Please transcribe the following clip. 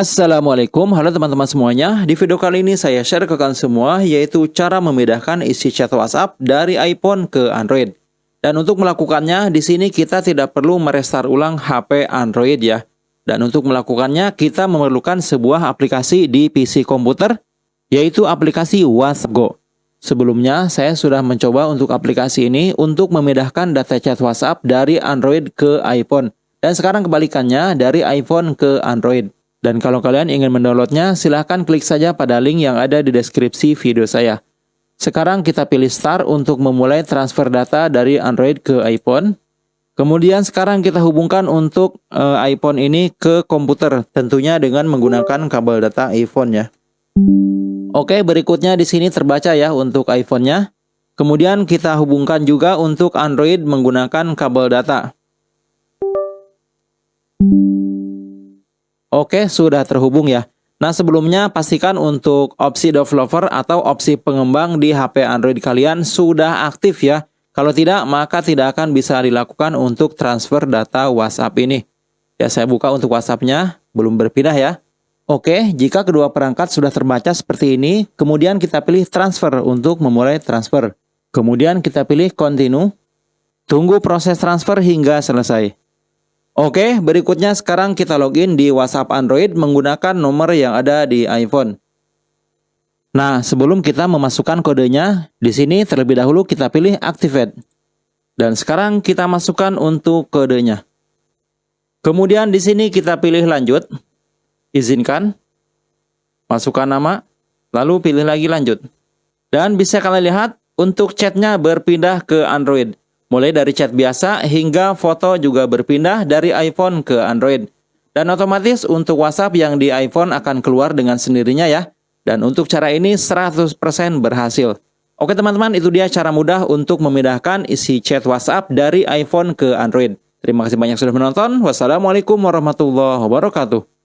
Assalamualaikum, halo teman-teman semuanya. Di video kali ini saya share ke kalian semua yaitu cara memindahkan isi chat WhatsApp dari iPhone ke Android. Dan untuk melakukannya, di sini kita tidak perlu merestart ulang HP Android ya. Dan untuk melakukannya, kita memerlukan sebuah aplikasi di PC komputer, yaitu aplikasi WhatsApp Go. Sebelumnya, saya sudah mencoba untuk aplikasi ini untuk memindahkan data chat WhatsApp dari Android ke iPhone. Dan sekarang kebalikannya dari iPhone ke Android. Dan kalau kalian ingin mendownloadnya, silahkan klik saja pada link yang ada di deskripsi video saya. Sekarang kita pilih Start untuk memulai transfer data dari Android ke iPhone. Kemudian sekarang kita hubungkan untuk uh, iPhone ini ke komputer, tentunya dengan menggunakan kabel data iPhone ya. Oke, berikutnya di sini terbaca ya untuk iPhone-nya. Kemudian kita hubungkan juga untuk Android menggunakan kabel data. Oke, sudah terhubung ya. Nah, sebelumnya pastikan untuk opsi developer atau opsi pengembang di HP Android kalian sudah aktif ya. Kalau tidak, maka tidak akan bisa dilakukan untuk transfer data WhatsApp ini. Ya, saya buka untuk WhatsApp-nya, belum berpindah ya. Oke, jika kedua perangkat sudah terbaca seperti ini, kemudian kita pilih transfer untuk memulai transfer. Kemudian kita pilih continue. Tunggu proses transfer hingga selesai. Oke, berikutnya sekarang kita login di WhatsApp Android menggunakan nomor yang ada di iPhone. Nah, sebelum kita memasukkan kodenya, di sini terlebih dahulu kita pilih Activate. Dan sekarang kita masukkan untuk kodenya. Kemudian di sini kita pilih Lanjut, Izinkan, Masukkan nama, lalu pilih lagi Lanjut. Dan bisa kalian lihat, untuk chatnya berpindah ke Android. Mulai dari chat biasa hingga foto juga berpindah dari iPhone ke Android. Dan otomatis untuk WhatsApp yang di iPhone akan keluar dengan sendirinya ya. Dan untuk cara ini 100% berhasil. Oke teman-teman, itu dia cara mudah untuk memindahkan isi chat WhatsApp dari iPhone ke Android. Terima kasih banyak sudah menonton. Wassalamualaikum warahmatullahi wabarakatuh.